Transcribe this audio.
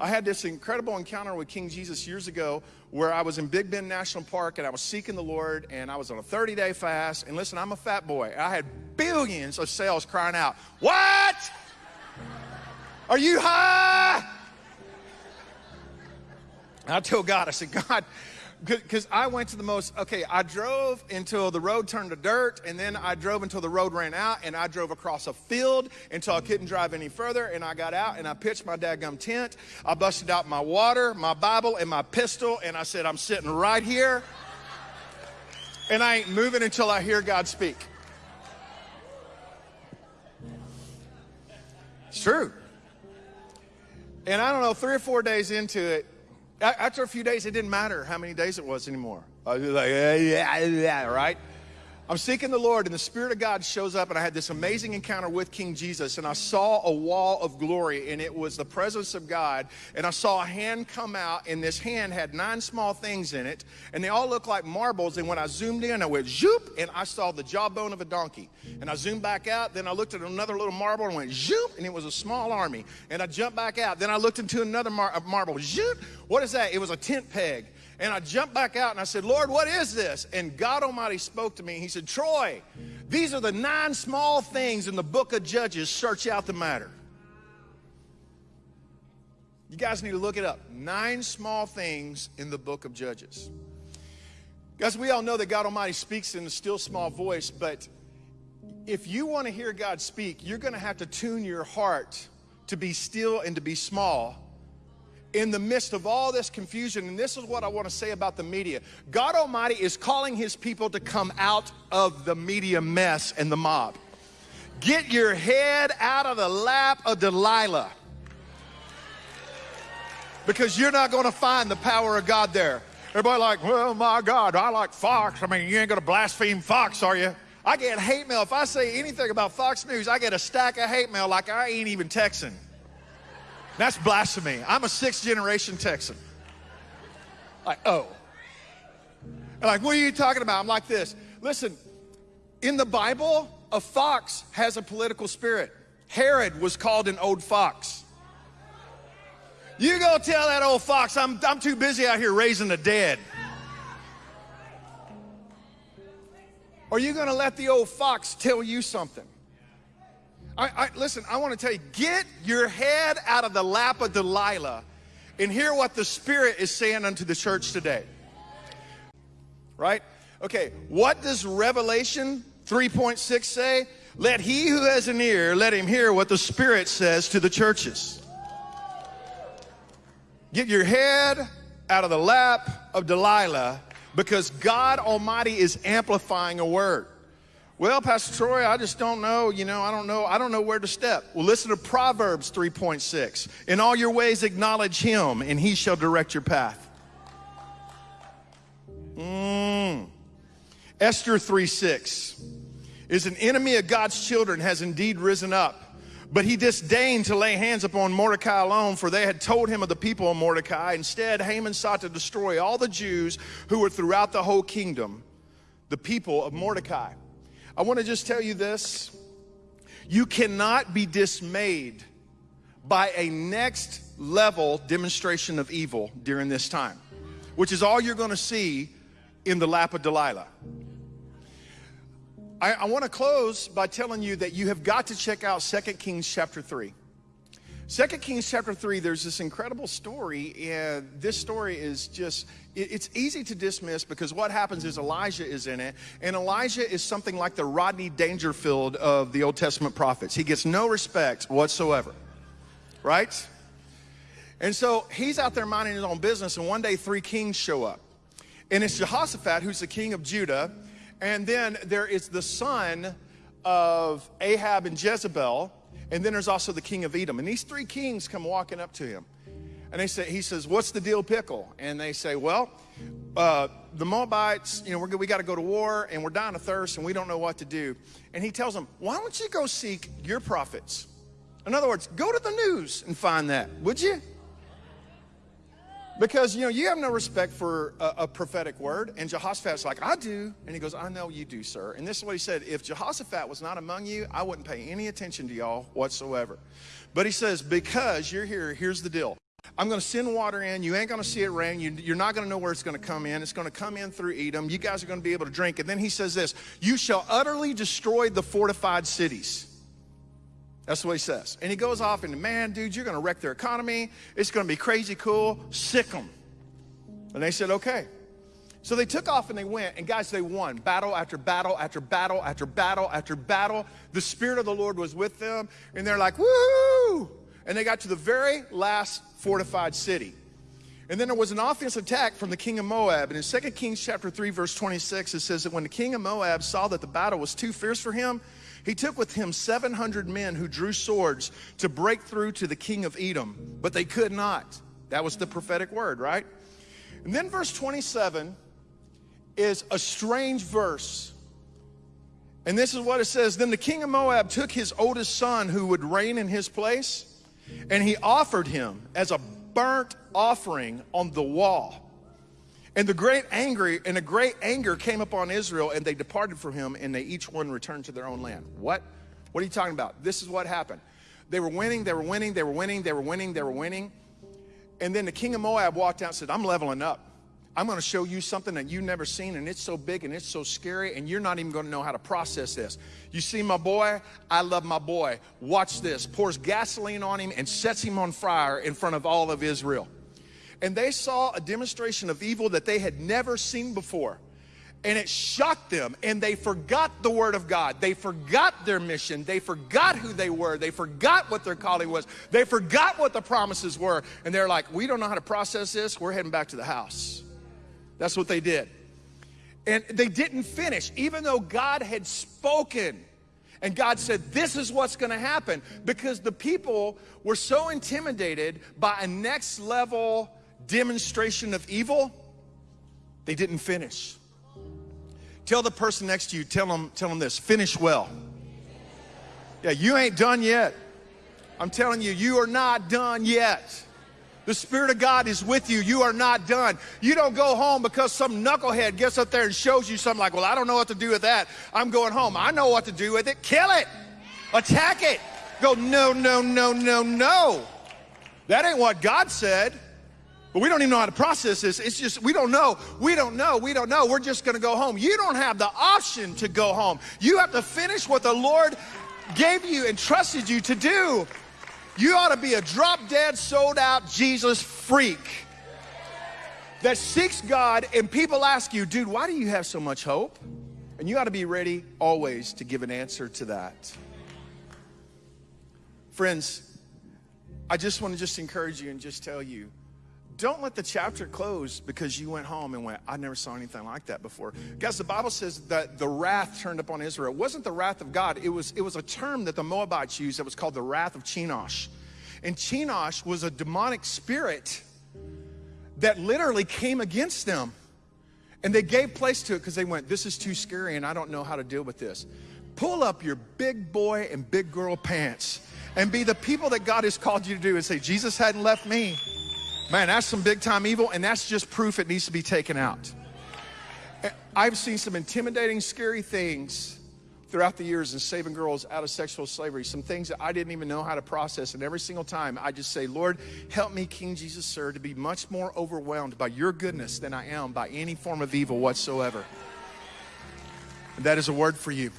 I had this incredible encounter with King Jesus years ago where I was in Big Bend National Park and I was seeking the Lord and I was on a 30 day fast. And listen, I'm a fat boy. I had billions of cells crying out, What? Are you high? I told God, I said, God, because I went to the most, okay, I drove until the road turned to dirt, and then I drove until the road ran out, and I drove across a field until I couldn't drive any further, and I got out and I pitched my dadgum tent. I busted out my water, my Bible, and my pistol, and I said, I'm sitting right here, and I ain't moving until I hear God speak. It's true. And I don't know, three or four days into it, after a few days, it didn't matter how many days it was anymore. I was like, yeah, yeah, yeah, right? I'm seeking the Lord, and the Spirit of God shows up, and I had this amazing encounter with King Jesus, and I saw a wall of glory, and it was the presence of God. And I saw a hand come out, and this hand had nine small things in it, and they all looked like marbles. And when I zoomed in, I went zoop, and I saw the jawbone of a donkey. And I zoomed back out, then I looked at another little marble and went zoop, and it was a small army. And I jumped back out, then I looked into another mar- marble, zoop. What is that? It was a tent peg. And I jumped back out and I said, Lord, what is this? And God Almighty spoke to me. He said, Troy, these are the nine small things in the book of Judges. Search out the matter. You guys need to look it up. Nine small things in the book of Judges. Guys, we all know that God Almighty speaks in a still small voice, but if you want to hear God speak, you're going to have to tune your heart to be still and to be small in the midst of all this confusion, and this is what I want to say about the media God Almighty is calling His people to come out of the media mess and the mob. Get your head out of the lap of Delilah because you're not going to find the power of God there. Everybody like, well, my God, I like Fox. I mean, you ain't going to blaspheme Fox, are you? I get hate mail. If I say anything about Fox News, I get a stack of hate mail like I ain't even Texan. That's blasphemy. I'm a sixth generation Texan. Like, oh. like, what are you talking about? I'm like this. Listen, in the Bible, a fox has a political spirit. Herod was called an old fox. You go tell that old fox, I'm, I'm too busy out here raising the dead. Are you going to let the old fox tell you something? I, I, listen, I want to tell you get your head out of the lap of Delilah and hear what the Spirit is saying unto the church today. Right? Okay, what does Revelation 3.6 say? Let he who has an ear, let him hear what the Spirit says to the churches. Get your head out of the lap of Delilah because God Almighty is amplifying a word. Well, Pastor Troy, I just don't know. You know, I don't know. I don't know where to step. Well, listen to Proverbs 3.6. In all your ways, acknowledge him, and he shall direct your path. Mm. Esther 3.6 is an enemy of God's children has indeed risen up. But he disdained to lay hands upon Mordecai alone, for they had told him of the people of Mordecai. Instead, Haman sought to destroy all the Jews who were throughout the whole kingdom, the people of Mordecai. I want to just tell you this. You cannot be dismayed by a next level demonstration of evil during this time, which is all you're going to see in the lap of Delilah. I, I want to close by telling you that you have got to check out 2 Kings chapter 3. Second Kings chapter 3, there's this incredible story, and this story is just, it's easy to dismiss because what happens is Elijah is in it, and Elijah is something like the Rodney Dangerfield of the Old Testament prophets. He gets no respect whatsoever, right? And so he's out there minding his own business, and one day three kings show up. And it's Jehoshaphat, who's the king of Judah, and then there is the son of Ahab and Jezebel, and then there's also the king of Edom. And these three kings come walking up to him. And they say, he says, what's the deal pickle? And they say, well, uh, the Moabites, you know, we got to go to war and we're dying of thirst and we don't know what to do. And he tells them, why don't you go seek your prophets? In other words, go to the news and find that, would you? Because, you know, you have no respect for a, a, prophetic word. And Jehoshaphat's like, I do. And he goes, I know you do, sir. And this is what he said If Jehoshaphat was not among you, I wouldn't pay any attention to y'all whatsoever. But he says, Because you're here, here's the deal. I'm going to send water in. You ain't going to see it rain. You, are not going to know where it's going to come in. It's going to come in through Edom. You guys are going to be able to drink. And then he says this You shall utterly destroy the fortified cities. That's what he says. And he goes off and, man, dude, you're going to wreck their economy. It's going to be crazy cool. Sic them. And they said, okay. So they took off and they went. And guys, they won battle after battle after battle after battle after battle. The Spirit of the Lord was with them. And they're like, woo! And they got to the very last fortified city. And then there was an offensive attack from the king of Moab. And in 2 Kings chapter 3, verse 26, it says that when the king of Moab saw that the battle was too fierce for him, he took with him 700 men who drew swords to break through to the king of Edom, but they could not. That was the prophetic word, right? And then verse 27 is a strange verse. And this is what it says Then the king of Moab took his oldest son who would reign in his place and he offered him as a burnt offering on the wall. And the great anger and a great anger came upon Israel, and they departed from him, and they each one returned to their own land. What? What are you talking about? This is what happened. They were winning, they were winning, they were winning, they were winning, they were winning. And then the king of Moab walked out and said, I'm leveling up. I'm going to show you something that you've never seen, and it's so big and it's so scary, and you're not even going to know how to process this. You see my boy? I love my boy. Watch this. Pours gasoline on him and sets him on fire in front of all of Israel. And they saw a demonstration of evil that they had never seen before. And it shocked them, and they forgot the word of God. They forgot their mission. They forgot who they were. They forgot what their calling was. They forgot what the promises were. And they're like, We don't know how to process this. We're heading back to the house. That's what they did. And they didn't finish, even though God had spoken. And God said, This is what's going to happen because the people were so intimidated by a next level demonstration of evil, they didn't finish. Tell the person next to you, tell them, tell them this finish well. Yeah, you ain't done yet. I'm telling you, you are not done yet. The Spirit of God is with you. You are not done. You don't go home because some knucklehead gets up there and shows you something like, well, I don't know what to do with that. I'm going home. I know what to do with it. Kill it. Attack it. Go, no, no, no, no, no. That ain't what God said. But we don't even know how to process this. It's just, we don't know. We don't know. We don't know. We're just going to go home. You don't have the option to go home. You have to finish what the Lord gave you and trusted you to do. You ought to be a drop dead, sold out Jesus freak that seeks God, and people ask you, dude, why do you have so much hope? And you ought to be ready always to give an answer to that. Friends, I just want to just encourage you and just tell you don't let the chapter close because you went home and went, I never saw anything like that before. Guys, the Bible says that the wrath turned upon Israel. It wasn't the wrath of God, it was, it was a term that the Moabites used that was called the wrath of Chemosh. And Chemosh was a demonic spirit that literally came against them. And they gave place to it because they went, This is too scary and I don't know how to deal with this. Pull up your big boy and big girl pants and be the people that God has called you to do and say, Jesus hadn't left me. Man, that's some big time evil, and that's just proof it needs to be taken out. I've seen some intimidating, scary things throughout the years in saving girls out of sexual slavery, some things that I didn't even know how to process. And every single time I just say, Lord, help me, King Jesus, sir, to be much more overwhelmed by your goodness than I am by any form of evil whatsoever. And that is a word for you.